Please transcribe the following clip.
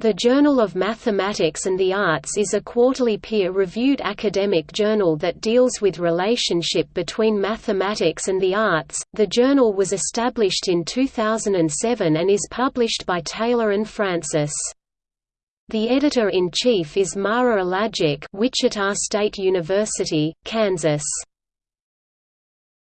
The Journal of Mathematics and the Arts is a quarterly peer-reviewed academic journal that deals with relationship between mathematics and the arts. The journal was established in 2007 and is published by Taylor and Francis. The editor-in-chief is Mara Alagic, Wichita State University, Kansas.